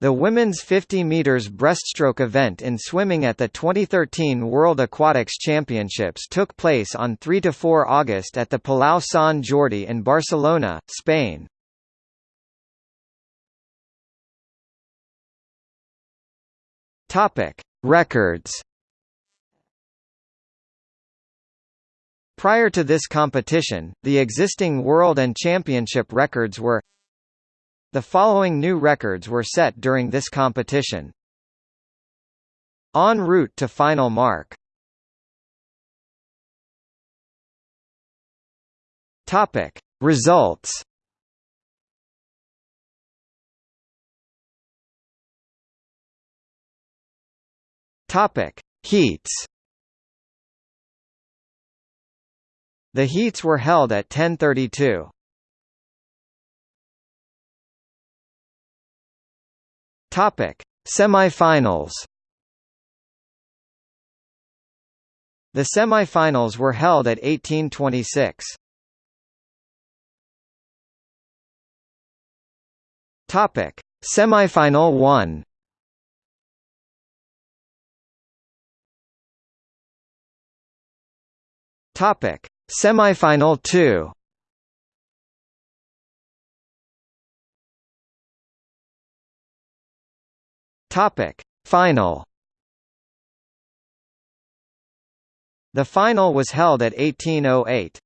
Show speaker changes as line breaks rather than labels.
The women's 50 meters breaststroke event in swimming at the 2013 World Aquatics Championships took place on 3–4 August at the Palau Sant Jordi in Barcelona, Spain. Topic: Records. Prior to this competition, the existing world and championship records were the following new records were set during this competition. En route to final mark. Topic: Results. Topic: Heats. The heats were held at 1032. Topic: Semifinals. The semifinals were held at 1826. Topic: Semifinal 1. Topic: Semifinal 2. Topic: Final. The final was held at 1808.